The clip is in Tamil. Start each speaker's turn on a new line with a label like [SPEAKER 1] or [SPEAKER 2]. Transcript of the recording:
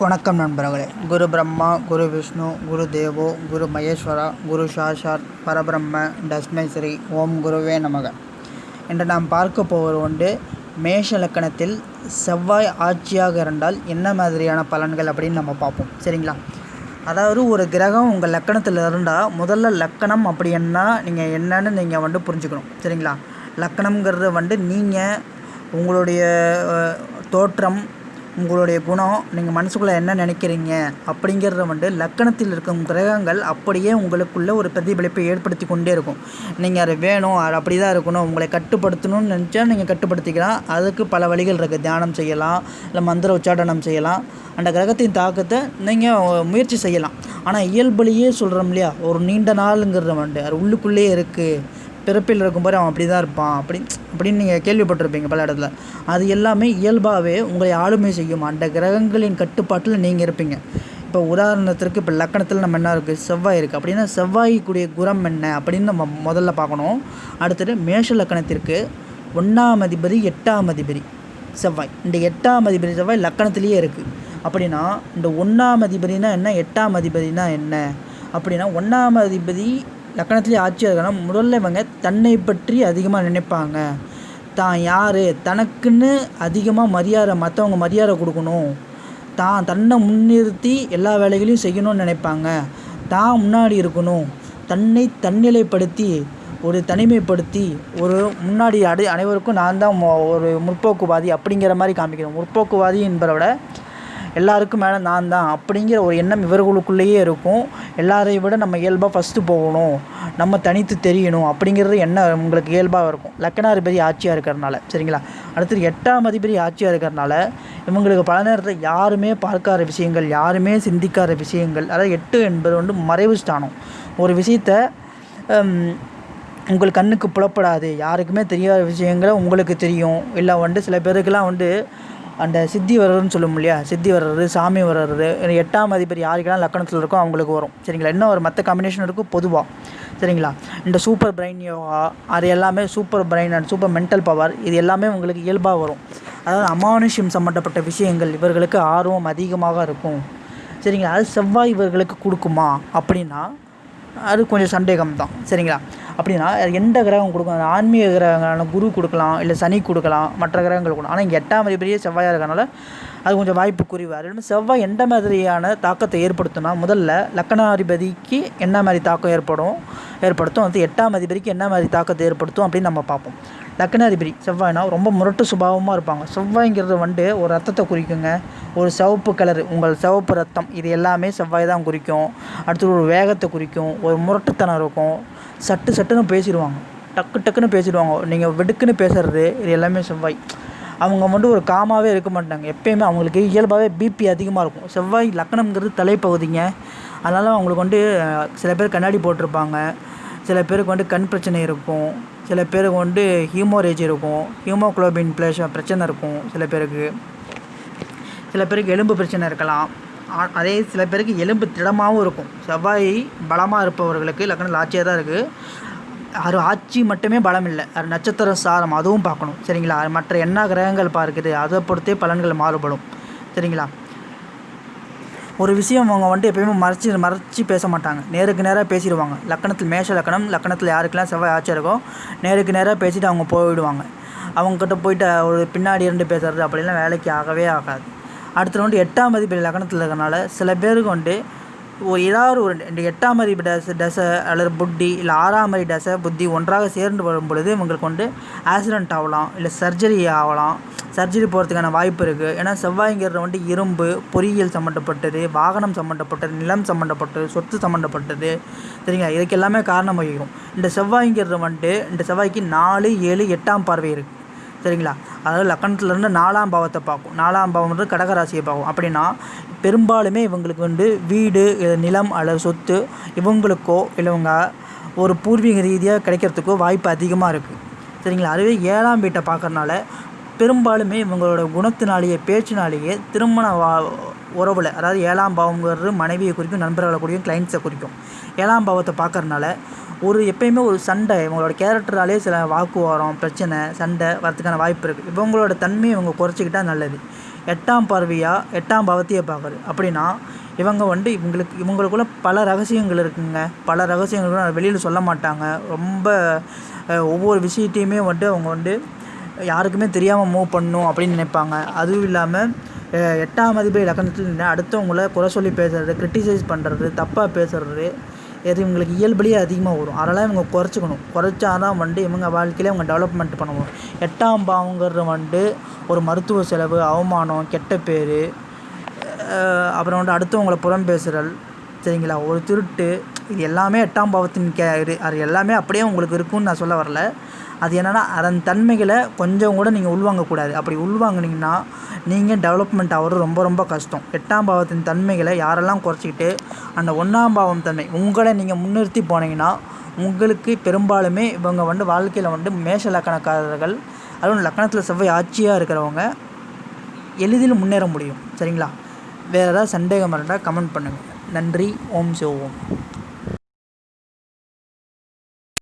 [SPEAKER 1] வணக்கம் நண்பர்களே. குரு பிரம்மா குரு விஷ்ணு குரு தேவோ குரு மகேஸ்வரா குரு சாஷாத் பரபிரம்ம தஸ்மேஸ்ரீ ஓம் குருவே நமக. இன்று நாம் பார்க்க போவது உண்டு மேஷ லக்கணத்தில் செவ்வாய் ஆட்சியாக இருந்தால் என்ன மாதிரியான பலன்கள் அப்படின்னு நம்ம பார்ப்போம். சரிங்களா? அதாவது ஒரு கிரகம் உங்கள் லக்கணத்தில் இருந்தால் முதல்ல லக்கணம் அப்படின்னா நீங்கள் என்னன்னு நீங்கள் வந்து புரிஞ்சுக்கணும். சரிங்களா? லக்கணம்ங்கிறது வந்து நீங்கள் உங்களுடைய தோற்றம் உங்களுடைய குணம் நீங்கள் மனசுக்குள்ளே என்ன நினைக்கிறீங்க அப்படிங்கிறத வந்து லக்கணத்தில் இருக்கும் கிரகங்கள் அப்படியே உங்களுக்குள்ளே ஒரு பிரதிபலிப்பை ஏற்படுத்தி கொண்டே இருக்கும். நீங்கள் அது வேணும் அது அப்படி தான் இருக்கணும் உங்களை கட்டுப்படுத்தணும்னு நினச்சா நீங்கள் கட்டுப்படுத்திக்கலாம். அதுக்கு பல வழிகள் இருக்குது தியானம் செய்யலாம் இல்லை மந்திர உச்சாடனம் செய்யலாம். அந்த கிரகத்தின் தாக்கத்தை நீங்கள் முயற்சி செய்யலாம். ஆனால் இயல்புலேயே சொல்கிறோம் இல்லையா? ஒரு நீண்ட நாளுங்கிறத வந்து அது உள்ளுக்குள்ளேயே இருக்குது பிறப்பில் இருக்கும்போது அவன் அப்படி தான் இருப்பான். அப்படி அப்படின்னு நீங்கள் கேள்விப்பட்டிருப்பீங்க பல இடத்துல. அது எல்லாமே இயல்பாகவே உங்களை ஆளுமை செய்யும். அந்த கிரகங்களின் கட்டுப்பாட்டில் நீங்கள் இருப்பீங்க. இப்போ உதாரணத்திற்கு இப்போ லக்கணத்தில் நம்ம என்ன இருக்குது செவ்வாய் இருக்குது அப்படின்னா செவ்வாய்க்குரிய குரம் என்ன? அப்படின்னு நம்ம முதல்ல பார்க்கணும். அடுத்தது மேஷ லக்கணத்திற்கு ஒன்றாம் அதிபதி எட்டாம் அதிபதி செவ்வாய். இந்த எட்டாம் அதிபதி செவ்வாய் லக்கணத்திலேயே இருக்குது அப்படின்னா இந்த ஒன்றாம் அதிபதினா என்ன? எட்டாம் அதிபதினா என்ன? அப்படின்னா ஒன்றாம் அதிபதி லக்கணத்திலே ஆட்சியாக இருக்கணும் முதல்ல இவங்க தன்னை பற்றி அதிகமாக நினைப்பாங்க. தான் யார்? தனக்குன்னு அதிகமாக மரியாதை மற்றவங்க மரியாதை கொடுக்கணும். தான் தன்னை முன்னிறுத்தி எல்லா வேலைகளையும் செய்யணும்னு நினைப்பாங்க. தான் முன்னாடி இருக்கணும். தன்னை தன்னிலைப்படுத்தி ஒரு தனிமைப்படுத்தி ஒரு முன்னாடி அடை அனைவருக்கும் நான் தான் மொ- ஒரு முற்போக்குவாதி அப்படிங்கிற மாதிரி காமிக்கிறேன் முற்போக்குவாதி என்பதை விட எல்லாருக்கும் மேலே நான் தான் அப்படிங்கிற ஒரு எண்ணம் இவர்களுக்குள்ளேயே இருக்கும். எல்லாரையும் விட நம்ம இயல்பாக ஃபஸ்ட்டு போகணும். நம்ம தனித்து தெரியணும் அப்படிங்கிறது எண்ணம் உங்களுக்கு இயல்பாக இருக்கும். லக்கணாதிபதி ஆட்சியாக இருக்கிறனால சரிங்களா? அடுத்தது எட்டாம் அதிபதி ஆட்சியாக இருக்கிறனால இவங்களுக்கு பல நேரத்தில் யாருமே பார்க்காத விஷயங்கள் யாருமே சிந்திக்காத விஷயங்கள் அதாவது எட்டு என்பது வந்து மறைவு ஸ்தானம். ஒரு விஷயத்த உங்கள் கண்ணுக்கு புலப்படாது. யாருக்குமே தெரியாத விஷயங்களை உங்களுக்கு தெரியும். இல்லை வந்து சில பேருக்கெல்லாம் வந்து அந்த சித்தி வர்றதுன்னு சொல்லும் இல்லையா? சித்தி வர்றது சாமி வர்றது எட்டாம் அதிபர் யாருக்கெல்லாம் லக்கணத்தில் இருக்கோ அவங்களுக்கு வரும். சரிங்களா? இன்னும் ஒரு மற்ற காம்பினேஷன் இருக்கும் பொதுவாக சரிங்களா? இந்த சூப்பர் பிரெயின் யோகா அது எல்லாமே super brain and super mental power இது எல்லாமே உங்களுக்கு இயல்பாக வரும். அதாவது அமானுஷ்யம் சம்மந்தப்பட்ட விஷயங்கள் இவர்களுக்கு ஆர்வம் அதிகமாக இருக்கும். சரிங்களா? அது செவ்வாய் இவர்களுக்கு கொடுக்குமா? அப்படின்னா அது கொஞ்சம் சந்தேகம் தான் சரிங்களா? அப்படின்னா அது எந்த கிரகம் கொடுக்கும்? அது ஆன்மீக கிரகங்களான குரு கொடுக்கலாம் இல்லை சனி கொடுக்கலாம் மற்ற கிரகங்கள் கொடுக்கலாம். ஆனால் இங்கே எட்டாம் அதிபதியே செவ்வாயாக இருக்கனால அது கொஞ்சம் வாய்ப்பு குறைவு அது இல்லாமல் செவ்வாய் எந்த மாதிரியான தாக்கத்தை ஏற்படுத்தும்னா முதல்ல லக்கணாதிபதிக்கு என்ன மாதிரி தாக்கம் ஏற்படும்? ஏற்படுத்தும்? அது எட்டாம் அதிபதிக்கு என்ன மாதிரி தாக்கத்தை ஏற்படுத்தும் அப்படின்னு நம்ம பார்ப்போம். லக்னாதிபதி செவ்வாய்னா ரொம்ப முரட்டு சுபாவமாக இருப்பாங்க. செவ்வாய்ங்கிறது வந்து ஒரு ரத்தத்தை குறிக்குங்க. ஒரு சிவப்பு கலர் உங்கள் சிவப்பு ரத்தம் இது எல்லாமே செவ்வாய் தான் குறிக்கும். அடுத்து ஒரு வேகத்தை குறிக்கும். ஒரு முரட்டுத்தனம் இருக்கும். சட்டு சட்டுன்னு பேசிடுவாங்க. டக்கு டக்குன்னு பேசிடுவாங்க. நீங்கள் வெடுக்குன்னு பேசுகிறது இது எல்லாமே செவ்வாய். அவங்க வந்து ஒரு காமாவே இருக்க மாட்டாங்க. எப்பயுமே அவங்களுக்கு இயல்பாகவே பிபி அதிகமாக இருக்கும். செவ்வாய் லக்கணம்ங்கிறது தலைப்பகுதிங்க. அதனால் அவங்களுக்கு வந்து சில பேர் கண்ணாடி போட்டிருப்பாங்க. சில பேருக்கு வந்து கண் பிரச்சனை இருக்கும். சில பேருக்கு வந்து ஹீமோரேஜ் இருக்கும். ஹீமோக்ளோபின் பிளேஷ பிரச்சனை இருக்கும் சில பேருக்கு. சில பேருக்கு எலும்பு பிரச்சனை இருக்கலாம். ஆ- அதே சில பேருக்கு எலும்பு திடமாகவும் இருக்கும். செவ்வாய் பலமாக இருப்பவர்களுக்கு லக்னம் ஆட்சியாக தான் இருக்குது அது ஆட்சி மட்டுமே பலம் இல்லை. அது நட்சத்திர சாரம் அதுவும் பார்க்கணும். சரிங்களா? மற்ற என்ன கிரகங்கள் பார்க்குது அதை பொறுத்தே பலன்கள் மாறுபடும். சரிங்களா? ஒரு விஷயம் அவங்க வந்துட்டு எப்பயுமே மறைச்சி மறைச்சி பேச மாட்டாங்க. நேருக்கு நேராக பேசிடுவாங்க. லக்கணத்தில் மேஷ லக்கணம் லக்கணத்தில் யாருக்கெல்லாம் செவ்வாய் ஆட்சி இருக்கோ நேருக்கு நேராக பேசிட்டு அவங்க போயிடுவாங்க. அவங்கக்கிட்ட போயிட்டு ஒரு பின்னாடி இருந்து பேசுறது அப்படிலாம் வேலைக்கு ஆகவே ஆகாது. அடுத்து வந்து எட்டாம் மதிப்பு லக்கணத்தில் இருக்கிறனால சில பேருக்கு வந்து ஒரு ஏதாவது ஒரு இந்த எட்டாம் அறிவு டச டசை அல்லது புத்தி இல்லை ஆறாம் அறிவு டசை புத்தி ஒன்றாக சேர்ந்து வரும் பொழுது இவங்களுக்கு வந்து ஆக்சிடென்ட் ஆகலாம் இல்லை சர்ஜரி ஆகலாம். சர்ஜரி போகிறதுக்கான வாய்ப்பு இருக்குது ஏன்னா செவ்வாய்ங்கிறது வந்து இரும்பு பொறியியல் சம்மந்தப்பட்டது வாகனம் சம்மந்தப்பட்டது நிலம் சம்மந்தப்பட்டது சொத்து சம்மந்தப்பட்டது சரிங்களா? இதுக்கு எல்லாமே காரணம் வகிக்கும். இந்த செவ்வாய்ங்கிறது வந்துட்டு இந்த செவ்வாய்க்கு நாலு ஏழு எட்டாம் பார்வை இருக்குது சரிங்களா? அதாவது லக்கணத்துலேருந்து நாலாம் பாவத்தை பார்க்கும். நாலாம் பாவம் வந்து கடகராசியை பார்க்கும். அப்படின்னா பெரும்பாலுமே இவங்களுக்கு வந்து வீடு நிலம் அல்லது சொத்து இவங்களுக்கோ இல்லை இவங்க ஒரு பூர்வீக ரீதியாக கிடைக்கிறதுக்கோ வாய்ப்பு அதிகமாக இருக்குது சரிங்களா? அதுவே ஏழாம் வீட்டை பார்க்கறனால பெரும்பாலுமே இவங்களோட குணத்தினாலேயே பேச்சினாலேயே திருமண வா உறவில் அதாவது ஏழாம் பாவங்கிறது மனைவியை குறிக்கும் நண்பர்களை குறிக்கும் கிளைண்ட்ஸை குறிக்கும். ஏழாம் பாவத்தை பார்க்கறனால ஒரு எப்பயுமே ஒரு சண்டை இவங்களோட கேரக்டராலே சில வாக்குவாரம் பிரச்சனை சண்டை வரதுக்கான வாய்ப்பு இருக்குது இவங்களோட தன்மையை இவங்க குறைச்சிக்கிட்டால் நல்லது. எட்டாம் பார்வையாக எட்டாம் பாவத்தையே பார்க்குறது அப்படின்னா இவங்க வந்து இவங்களுக்கு இவங்களுக்குள்ள பல ரகசியங்கள் இருக்குங்க. பல ரகசியங்கள் வெளியில் சொல்ல மாட்டாங்க. ரொம்ப ஒவ்வொரு விஷயத்தையுமே வந்துட்டு அவங்க வந்து யாருக்குமே தெரியாமல் மூவ் பண்ணும் அப்படின்னு நினைப்பாங்க. அதுவும் இல்லாமல் எட்டாம் அதிபதி லக்கணத்தில் அடுத்தவங்கள குறை சொல்லி பேசுறது கிரிட்டிசைஸ் பண்ணுறது தப்பாக பேசுறது எது இவங்களுக்கு இயல்புலேயே அதிகமாக வரும். அதெல்லாம் இவங்க குறைச்சிக்கணும். குறைச்சா தான் வந்துட்டு இவங்க வாழ்க்கையிலே இவங்க டெவலப்மெண்ட் பண்ண முடியும் எட்டாம் பாவங்கிறது வந்துட்டு ஒரு மருத்துவ செலவு அவமானம் கெட்ட பேர் அப்புறம் வந்து அடுத்தவங்களை புறம் பேசுகிறல் சரிங்களா? ஒரு திருட்டு இது எல்லாமே எட்டாம் பாவத்தின் கே இது அது எல்லாமே அப்படியே உங்களுக்கு இருக்கும்னு நான் சொல்ல வரல. அது என்னென்னா அதன் தன்மைகளை கொஞ்சம் கூட நீங்கள் உள்வாங்கக்கூடாது. அப்படி உள்வாங்குனீங்கன்னா நீங்கள் டெவலப்மெண்ட் ஆகிறது ரொம்ப ரொம்ப கஷ்டம். எட்டாம் பாவத்தின் தன்மைகளை யாரெல்லாம் குறைச்சிக்கிட்டு அந்த ஒன்றாம் பாவம் தன்மை உங்களை நீங்கள் முன்னிறுத்தி போனீங்கன்னா உங்களுக்கு பெரும்பாலுமே இவங்க வந்து வாழ்க்கையில் வந்து மேஷ லக்கணக்காரர்கள் அதுவும் லக்கணத்தில் செவ்வாய் ஆட்சியாக இருக்கிறவங்க எளிதில் முன்னேற முடியும். சரிங்களா? வேறு ஏதாவது சந்தேகம் இருந்தால் கமெண்ட் பண்ணுங்கள் நன்றி. ஓம் சிவ ஓம்.